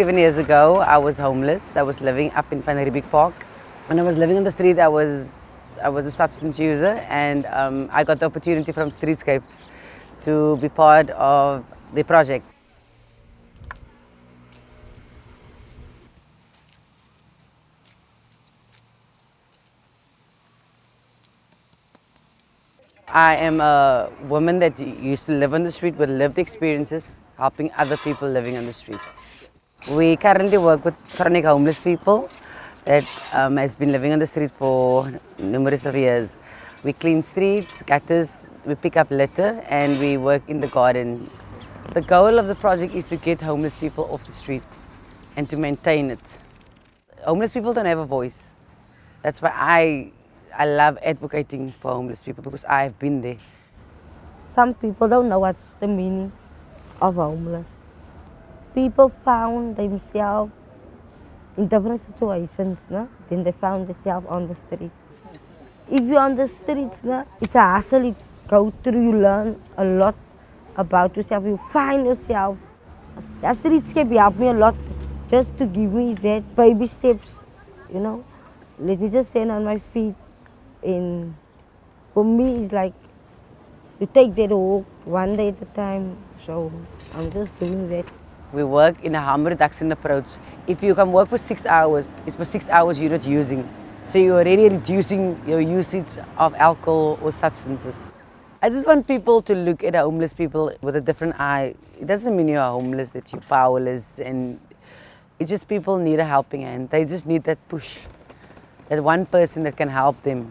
seven years ago, I was homeless. I was living up in Riebeeck Park. When I was living on the street, I was, I was a substance user and um, I got the opportunity from Streetscape to be part of the project. I am a woman that used to live on the street with lived experiences, helping other people living on the streets. We currently work with chronic homeless people that um, has been living on the street for numerous of years. We clean streets, gutters, we pick up litter and we work in the garden. The goal of the project is to get homeless people off the street and to maintain it. Homeless people don't have a voice. That's why I I love advocating for homeless people because I've been there. Some people don't know what's the meaning of homeless. People found themselves in different situations, no? then they found themselves on the streets. If you're on the streets, no? it's a hassle, you go through, you learn a lot about yourself, you find yourself. The streetscape helped me a lot just to give me that baby steps, you know. Let me just stand on my feet and for me it's like you take that walk one day at a time so i'm just doing that we work in a harm reduction approach if you can work for six hours it's for six hours you're not using so you're already reducing your usage of alcohol or substances I just want people to look at homeless people with a different eye. It doesn't mean you're homeless, that you're powerless, and it's just people need a helping hand. They just need that push, that one person that can help them